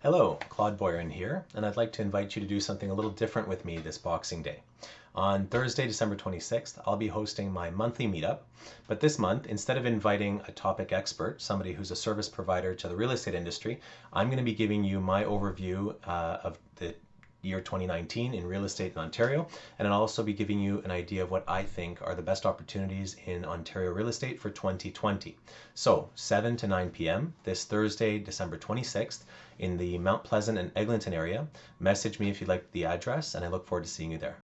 Hello, Claude Boyron here, and I'd like to invite you to do something a little different with me this Boxing Day. On Thursday, December 26th, I'll be hosting my monthly meetup, but this month, instead of inviting a topic expert, somebody who's a service provider to the real estate industry, I'm going to be giving you my overview uh, of the year 2019 in real estate in Ontario. And I'll also be giving you an idea of what I think are the best opportunities in Ontario real estate for 2020. So 7 to 9 p.m. this Thursday, December 26th in the Mount Pleasant and Eglinton area. Message me if you'd like the address and I look forward to seeing you there.